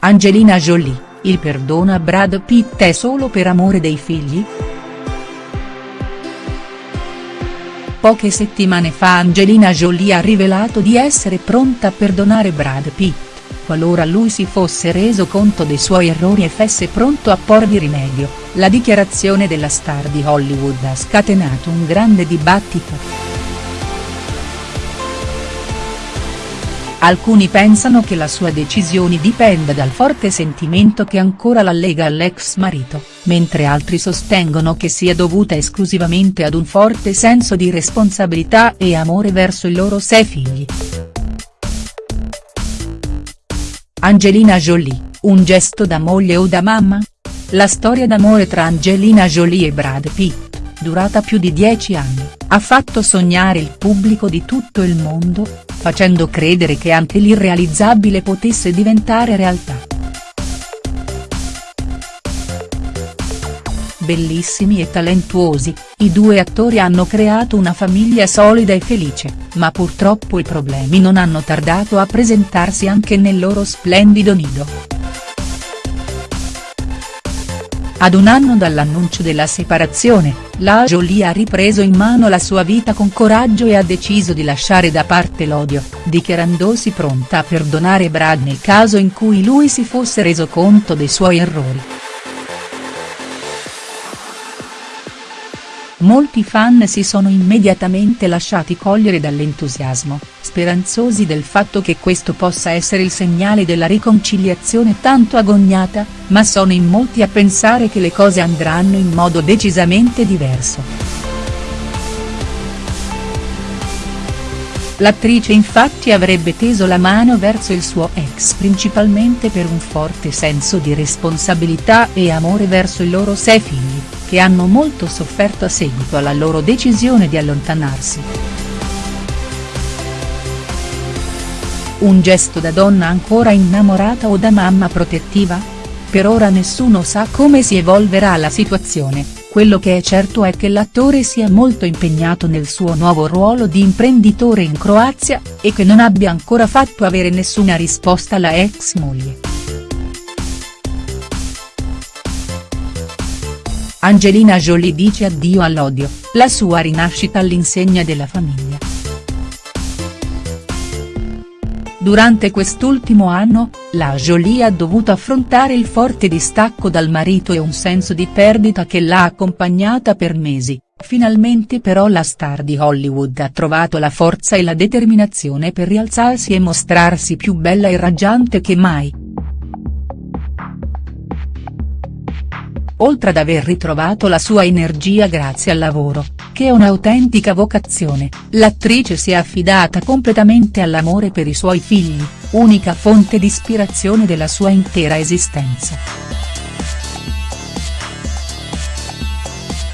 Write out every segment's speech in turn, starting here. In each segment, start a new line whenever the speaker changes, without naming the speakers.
Angelina Jolie, il perdono a Brad Pitt è solo per amore dei figli?. Poche settimane fa Angelina Jolie ha rivelato di essere pronta a perdonare Brad Pitt, qualora lui si fosse reso conto dei suoi errori e fosse pronto a porvi rimedio, la dichiarazione della star di Hollywood ha scatenato un grande dibattito. Alcuni pensano che la sua decisione dipenda dal forte sentimento che ancora la lega all'ex marito, mentre altri sostengono che sia dovuta esclusivamente ad un forte senso di responsabilità e amore verso i loro sei figli. Angelina Jolie, un gesto da moglie o da mamma? La storia d'amore tra Angelina Jolie e Brad Pitt durata più di dieci anni, ha fatto sognare il pubblico di tutto il mondo, facendo credere che anche l'irrealizzabile potesse diventare realtà. Bellissimi e talentuosi, i due attori hanno creato una famiglia solida e felice, ma purtroppo i problemi non hanno tardato a presentarsi anche nel loro splendido nido. Ad un anno dall'annuncio della separazione, la Jolie ha ripreso in mano la sua vita con coraggio e ha deciso di lasciare da parte l'odio, dichiarandosi pronta a perdonare Brad nel caso in cui lui si fosse reso conto dei suoi errori. Molti fan si sono immediatamente lasciati cogliere dall'entusiasmo, speranzosi del fatto che questo possa essere il segnale della riconciliazione tanto agognata, ma sono in molti a pensare che le cose andranno in modo decisamente diverso. L'attrice infatti avrebbe teso la mano verso il suo ex principalmente per un forte senso di responsabilità e amore verso i loro sei figli, che hanno molto sofferto a seguito alla loro decisione di allontanarsi. Un gesto da donna ancora innamorata o da mamma protettiva? Per ora nessuno sa come si evolverà la situazione, quello che è certo è che l'attore sia molto impegnato nel suo nuovo ruolo di imprenditore in Croazia, e che non abbia ancora fatto avere nessuna risposta alla ex moglie. Angelina Jolie dice addio all'odio, la sua rinascita all'insegna della famiglia. Durante quest'ultimo anno, la Jolie ha dovuto affrontare il forte distacco dal marito e un senso di perdita che l'ha accompagnata per mesi, finalmente però la star di Hollywood ha trovato la forza e la determinazione per rialzarsi e mostrarsi più bella e raggiante che mai. Oltre ad aver ritrovato la sua energia grazie al lavoro, che è un'autentica vocazione, l'attrice si è affidata completamente all'amore per i suoi figli, unica fonte di ispirazione della sua intera esistenza.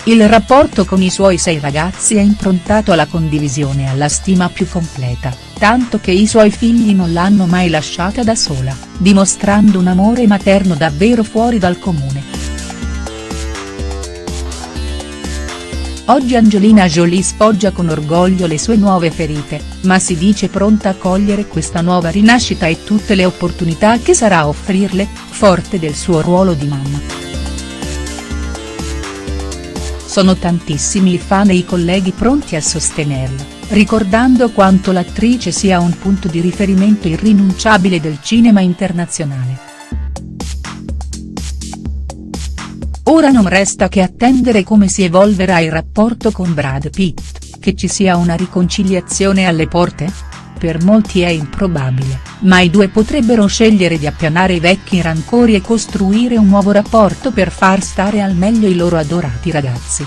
Il rapporto con i suoi sei ragazzi è improntato alla condivisione e alla stima più completa, tanto che i suoi figli non l'hanno mai lasciata da sola, dimostrando un amore materno davvero fuori dal comune. Oggi Angelina Jolie sfoggia con orgoglio le sue nuove ferite, ma si dice pronta a cogliere questa nuova rinascita e tutte le opportunità che sarà a offrirle, forte del suo ruolo di mamma. Sono tantissimi i fan e i colleghi pronti a sostenerla, ricordando quanto l'attrice sia un punto di riferimento irrinunciabile del cinema internazionale. Ora non resta che attendere come si evolverà il rapporto con Brad Pitt, che ci sia una riconciliazione alle porte? Per molti è improbabile, ma i due potrebbero scegliere di appianare i vecchi rancori e costruire un nuovo rapporto per far stare al meglio i loro adorati ragazzi.